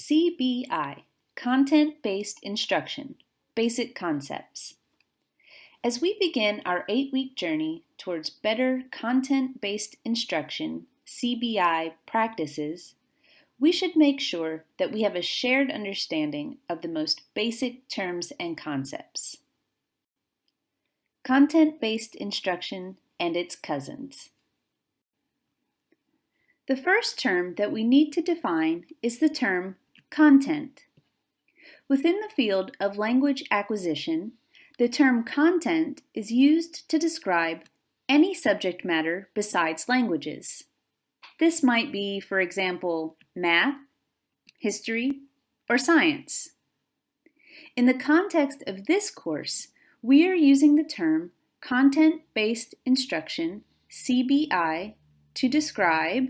CBI, Content-Based Instruction, Basic Concepts. As we begin our eight-week journey towards better content-based instruction, CBI practices, we should make sure that we have a shared understanding of the most basic terms and concepts. Content-based instruction and its cousins. The first term that we need to define is the term content. Within the field of language acquisition, the term content is used to describe any subject matter besides languages. This might be, for example, math, history, or science. In the context of this course, we are using the term Content-Based Instruction, CBI, to describe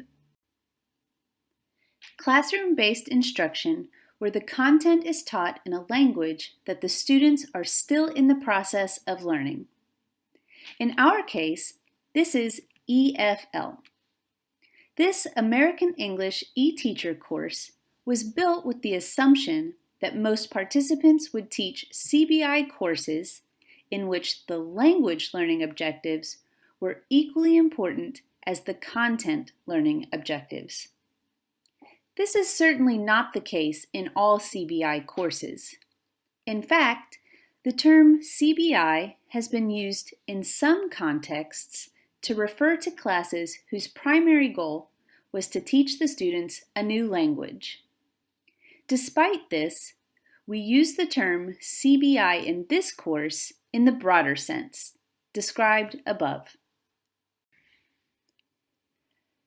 Classroom-based instruction where the content is taught in a language that the students are still in the process of learning. In our case, this is EFL. This American English e-teacher course was built with the assumption that most participants would teach CBI courses in which the language learning objectives were equally important as the content learning objectives. This is certainly not the case in all CBI courses. In fact, the term CBI has been used in some contexts to refer to classes whose primary goal was to teach the students a new language. Despite this, we use the term CBI in this course in the broader sense, described above.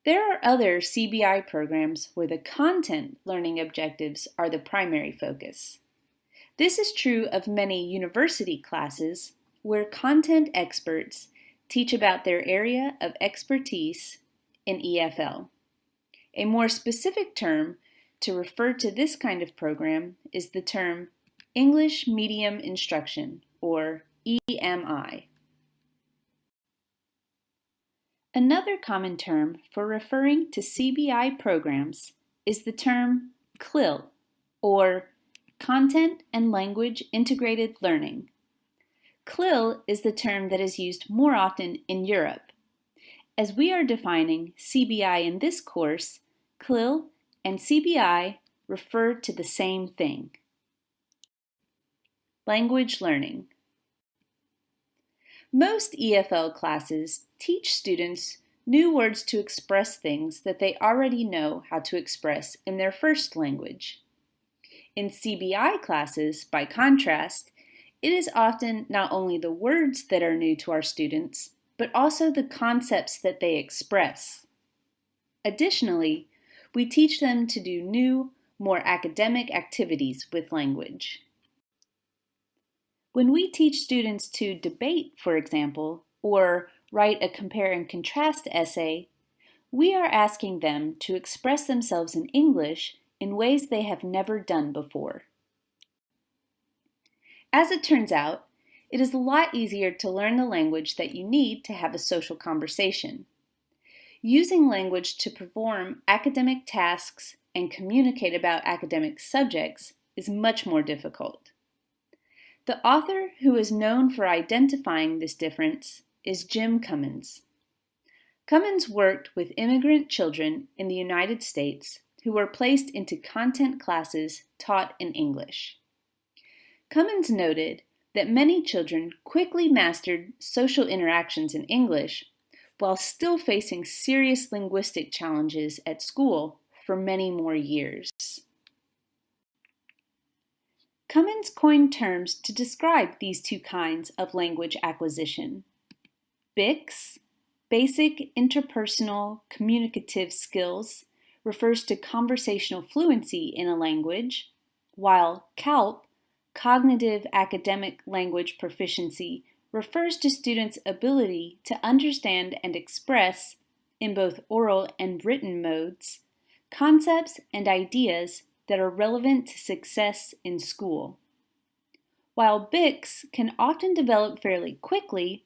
There are other CBI programs where the content learning objectives are the primary focus. This is true of many university classes where content experts teach about their area of expertise in EFL. A more specific term to refer to this kind of program is the term English Medium Instruction, or EMI. Another common term for referring to CBI programs is the term CLIL, or Content and Language Integrated Learning. CLIL is the term that is used more often in Europe. As we are defining CBI in this course, CLIL and CBI refer to the same thing. Language Learning most EFL classes teach students new words to express things that they already know how to express in their first language. In CBI classes, by contrast, it is often not only the words that are new to our students, but also the concepts that they express. Additionally, we teach them to do new, more academic activities with language. When we teach students to debate, for example, or write a compare and contrast essay, we are asking them to express themselves in English in ways they have never done before. As it turns out, it is a lot easier to learn the language that you need to have a social conversation. Using language to perform academic tasks and communicate about academic subjects is much more difficult. The author who is known for identifying this difference is Jim Cummins. Cummins worked with immigrant children in the United States who were placed into content classes taught in English. Cummins noted that many children quickly mastered social interactions in English while still facing serious linguistic challenges at school for many more years. Cummins coined terms to describe these two kinds of language acquisition. BICS, Basic Interpersonal Communicative Skills, refers to conversational fluency in a language, while CALP, Cognitive Academic Language Proficiency, refers to students' ability to understand and express, in both oral and written modes, concepts and ideas that are relevant to success in school. While BICS can often develop fairly quickly,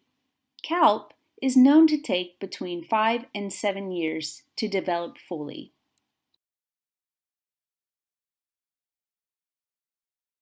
CALP is known to take between 5 and 7 years to develop fully.